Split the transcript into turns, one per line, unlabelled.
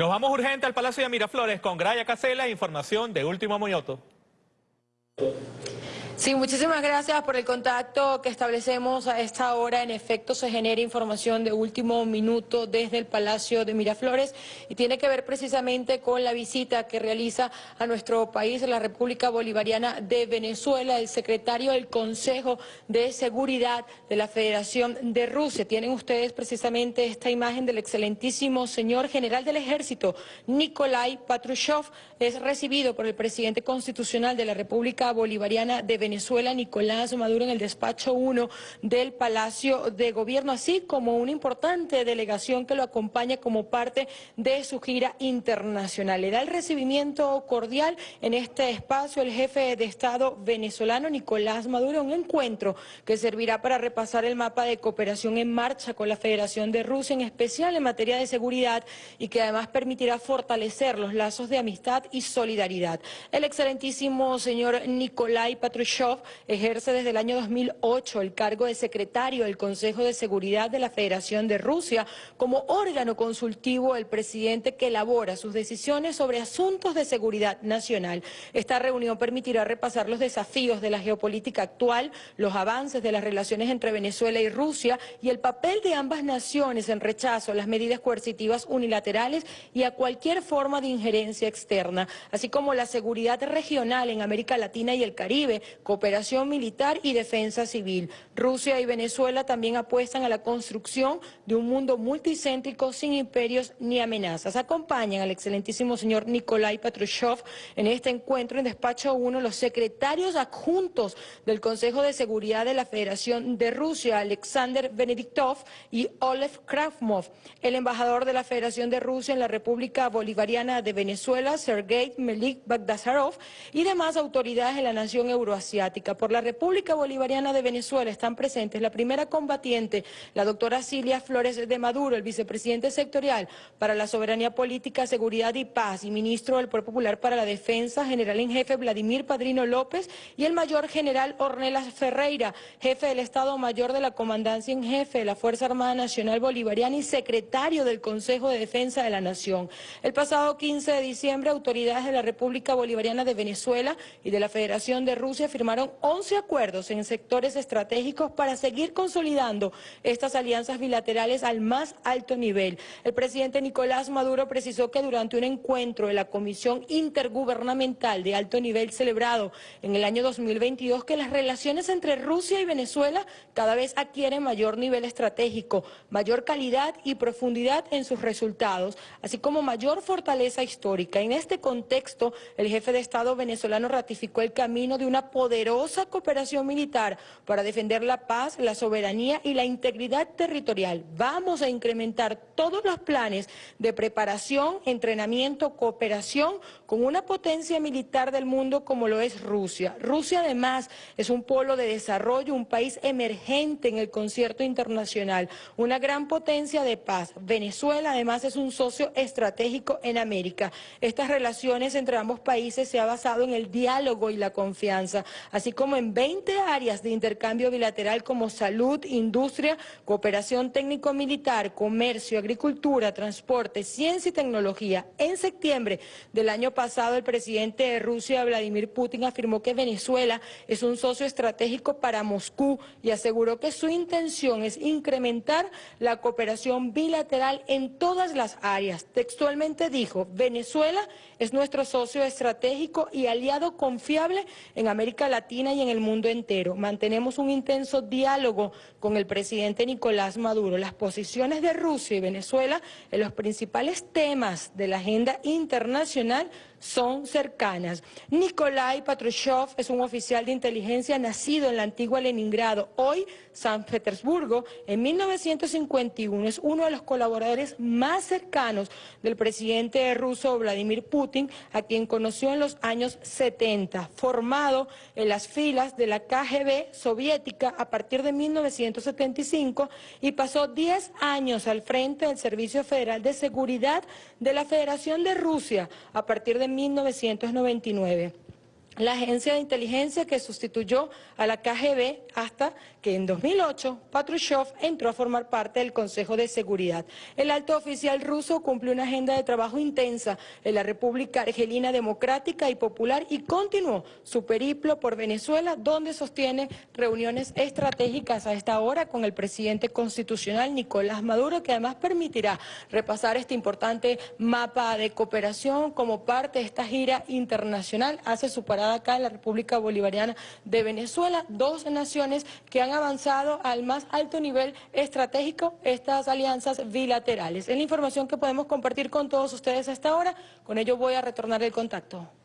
Nos vamos urgente al Palacio de Miraflores con Graya Casela, información de Último Moñoto.
Sí, muchísimas gracias por el contacto que establecemos a esta hora. En efecto, se genera información de último minuto desde el Palacio de Miraflores y tiene que ver precisamente con la visita que realiza a nuestro país, la República Bolivariana de Venezuela, el secretario del Consejo de Seguridad de la Federación de Rusia. Tienen ustedes precisamente esta imagen del excelentísimo señor general del Ejército, Nikolai Patrushev, es recibido por el presidente constitucional de la República Bolivariana de Venezuela. Venezuela, Nicolás Maduro, en el despacho 1 del Palacio de Gobierno, así como una importante delegación que lo acompaña como parte de su gira internacional. Le da el recibimiento cordial en este espacio el jefe de Estado venezolano, Nicolás Maduro, un encuentro que servirá para repasar el mapa de cooperación en marcha con la Federación de Rusia, en especial en materia de seguridad, y que además permitirá fortalecer los lazos de amistad y solidaridad. El excelentísimo señor Nicolai Patrushev ejerce desde el año 2008 el cargo de secretario del Consejo de Seguridad de la Federación de Rusia como órgano consultivo del presidente que elabora sus decisiones sobre asuntos de seguridad nacional. Esta reunión permitirá repasar los desafíos de la geopolítica actual, los avances de las relaciones entre Venezuela y Rusia y el papel de ambas naciones en rechazo a las medidas coercitivas unilaterales y a cualquier forma de injerencia externa, así como la seguridad regional en América Latina y el Caribe, cooperación militar y defensa civil. Rusia y Venezuela también apuestan a la construcción de un mundo multicéntrico sin imperios ni amenazas. Acompañan al excelentísimo señor Nikolai Patrushev en este encuentro en despacho 1 los secretarios adjuntos del Consejo de Seguridad de la Federación de Rusia, Alexander Benediktov y Olev Krafmov, el embajador de la Federación de Rusia en la República Bolivariana de Venezuela, Sergei Melik Bagdasarov, y demás autoridades de la nación euroasiática por la República Bolivariana de Venezuela están presentes la primera combatiente, la doctora Cilia Flores de Maduro, el vicepresidente sectorial para la soberanía política, seguridad y paz y ministro del Pueblo Popular para la Defensa, general en jefe Vladimir Padrino López y el mayor general Ornelas Ferreira, jefe del Estado Mayor de la Comandancia en jefe de la Fuerza Armada Nacional Bolivariana y secretario del Consejo de Defensa de la Nación. El pasado 15 de diciembre, autoridades de la República Bolivariana de Venezuela y de la Federación de Rusia firmaron firmaron 11 acuerdos en sectores estratégicos para seguir consolidando estas alianzas bilaterales al más alto nivel. El presidente Nicolás Maduro precisó que durante un encuentro de la Comisión Intergubernamental de Alto Nivel celebrado en el año 2022 que las relaciones entre Rusia y Venezuela cada vez adquieren mayor nivel estratégico, mayor calidad y profundidad en sus resultados, así como mayor fortaleza histórica. En este contexto, el jefe de Estado venezolano ratificó el camino de una poderosa poderosa cooperación militar para defender la paz, la soberanía y la integridad territorial. Vamos a incrementar todos los planes de preparación, entrenamiento, cooperación con una potencia militar del mundo como lo es Rusia. Rusia además es un polo de desarrollo, un país emergente en el concierto internacional, una gran potencia de paz. Venezuela además es un socio estratégico en América. Estas relaciones entre ambos países se ha basado en el diálogo y la confianza así como en 20 áreas de intercambio bilateral como salud, industria, cooperación técnico-militar, comercio, agricultura, transporte, ciencia y tecnología. En septiembre del año pasado, el presidente de Rusia, Vladimir Putin, afirmó que Venezuela es un socio estratégico para Moscú y aseguró que su intención es incrementar la cooperación bilateral en todas las áreas. Textualmente dijo, Venezuela es nuestro socio estratégico y aliado confiable en América Latina y en el mundo entero. Mantenemos un intenso diálogo con el presidente Nicolás Maduro. Las posiciones de Rusia y Venezuela en los principales temas de la agenda internacional son cercanas. Nikolai Patrushev es un oficial de inteligencia nacido en la antigua Leningrado, hoy San Petersburgo, en 1951. Es uno de los colaboradores más cercanos del presidente ruso Vladimir Putin, a quien conoció en los años 70, formado en las filas de la KGB soviética a partir de 1975 y pasó 10 años al frente del Servicio Federal de Seguridad de la Federación de Rusia a partir de 1999. La agencia de inteligencia que sustituyó a la KGB hasta que en 2008 Patrushev entró a formar parte del Consejo de Seguridad. El alto oficial ruso cumplió una agenda de trabajo intensa en la República Argelina Democrática y Popular y continuó su periplo por Venezuela, donde sostiene reuniones estratégicas a esta hora con el presidente constitucional Nicolás Maduro, que además permitirá repasar este importante mapa de cooperación como parte de esta gira internacional. Hace su parada acá en la República Bolivariana de Venezuela, dos naciones que han avanzado al más alto nivel estratégico estas alianzas bilaterales. Es la información que podemos compartir con todos ustedes a esta hora. Con ello voy a retornar el contacto.